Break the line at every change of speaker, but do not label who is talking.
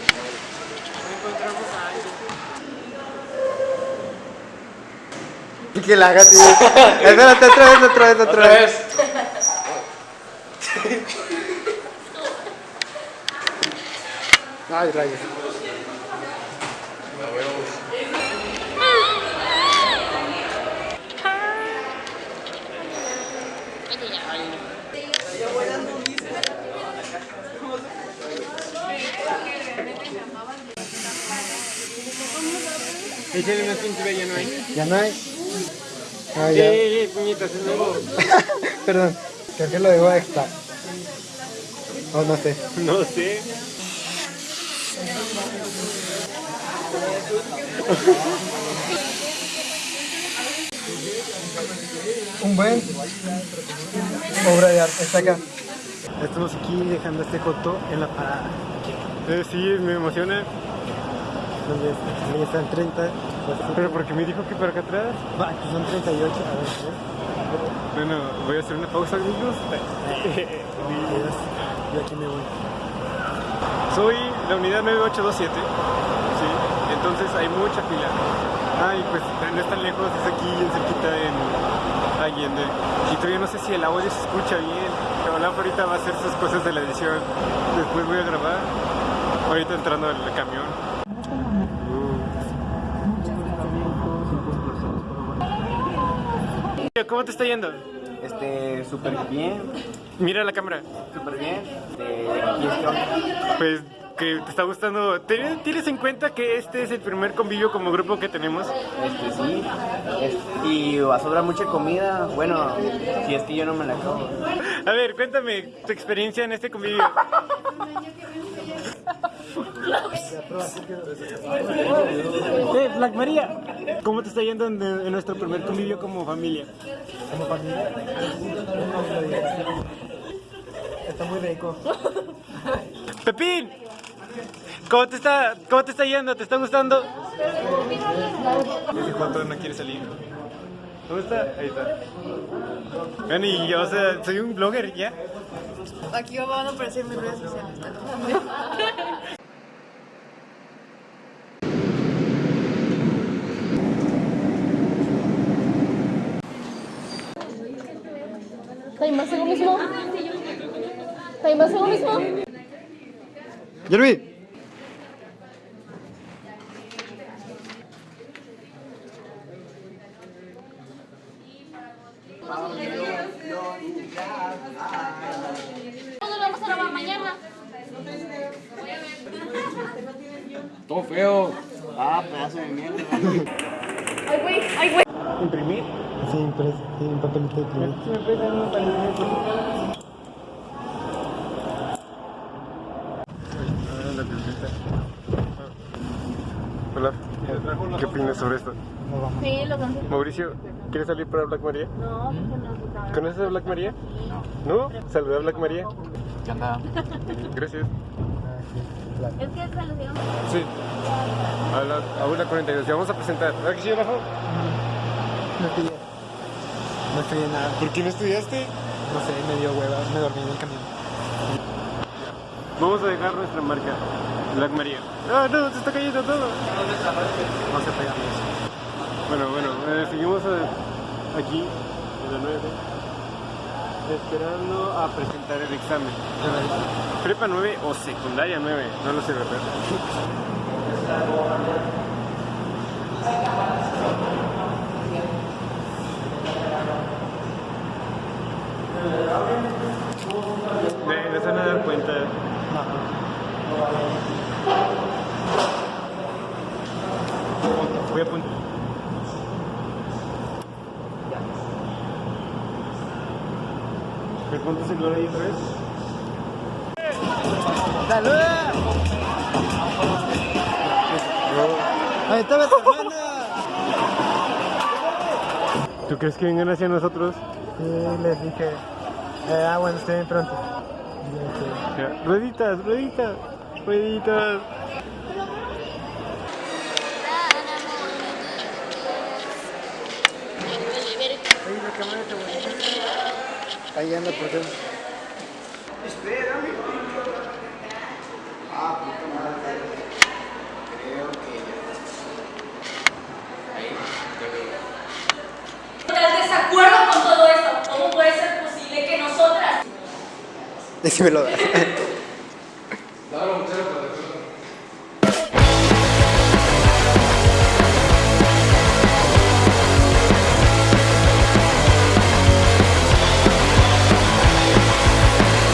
encontramos a alguien.
Y que la haga, tío. Espérate, otra vez, otra vez, otra, vez. Ay, rayos.
Una pintura, ya no hay.
¿Ya no hay? Ah, ya.
Eh, puñetas, es nuevo.
Perdón, creo que lo dejo extra. Oh, no sé.
No sé.
Un buen obra de arte. Está acá. Estamos aquí dejando este coto en la parada.
Eh, sí, me emociona.
Donde están 30.
Pero porque me dijo que para acá atrás.
Va, aquí son 38. A ver, ¿eh?
Bueno, voy a hacer una pausa, amigos.
Yo aquí me voy.
Soy la unidad 9827. Sí, entonces hay mucha fila. Ah, y pues no es tan lejos, es aquí en cerquita en Allende. Y todavía no sé si el audio se escucha bien. Pero la ahorita va a hacer sus cosas de la edición. Después voy a grabar. Ahorita entrando al camión. ¿Cómo te está yendo?
Este, súper bien,
Mira la cámara.
súper bien. Este, aquí estoy.
Pues que te está gustando. ¿Ten- ¿Tienes en cuenta que este es el primer convivio como grupo que tenemos?
Este, sí. Es- y va a sobrar mucha comida. Bueno, si es que yo no me la acabo.
A ver, cuéntame tu experiencia en este convivio. Eh, Black María, ¿cómo te está yendo en, en nuestro primer convivio como familia?
Como familia. Está muy rico.
Pepín, ¿cómo te está, cómo te está yendo? ¿Te está gustando? Ese Joto no quiere salir. ¿Dónde está? Ahí está. Bueno, y yo, o sea, soy un blogger, ¿ya?
Aquí van a aparecer mis redes sociales.
¿Taimas lo mismo? ¿Taimas lo mismo?
Jeremy.
¿Cuándo lo vamos a grabar mañana?
Todo feo. Ah, pedazo de mierda.
Ay, güey, ay, güey.
¿Imprimir?
Sí, impres, sí, un papelito de primer.
¿Me prestan un panel? Hola, ¿qué opinas sobre esto?
Sí, lo cansé.
Mauricio, ¿quieres salir para Black María?
No, pues
¿Conoces a Black María? No. ¿No? Saluda a Black María.
¿Qué onda?
Gracias.
Es que saludamos.
Sí. A la, a una 42. Ya vamos a presentar. ¿Verdad que sí, Rafa?
No estudié. No estudié nada.
¿Por qué no estudiaste?
No sé, me dio hueva. Me dormí en el camión.
Vamos a dejar nuestra marca. Black María. Ah, no, se está cayendo todo.
No se pega.
Bueno, bueno, eh, seguimos eh, aquí en la 9. Esperando a presentar el examen. Prepa 9 o secundaria 9, no lo sé, ¿verdad? Voy a apuntar. ¿Me cuánto celular ahí otra vez?
¡Saluda! ¡Ahí está la hermana!
¿Tú crees que vengan hacia nosotros?
Sí, les dije. Eh, ah, bueno, estoy bien pronto.
Rueditas, rueditas, rueditas.
Ahí anda por dentro. Espérame.
Ah, puta madre.
Creo que ya. Ahí, ya
veo.
¿Estás desacuerdo con todo esto? ¿Cómo puede ser posible que nosotras?
Decímelo.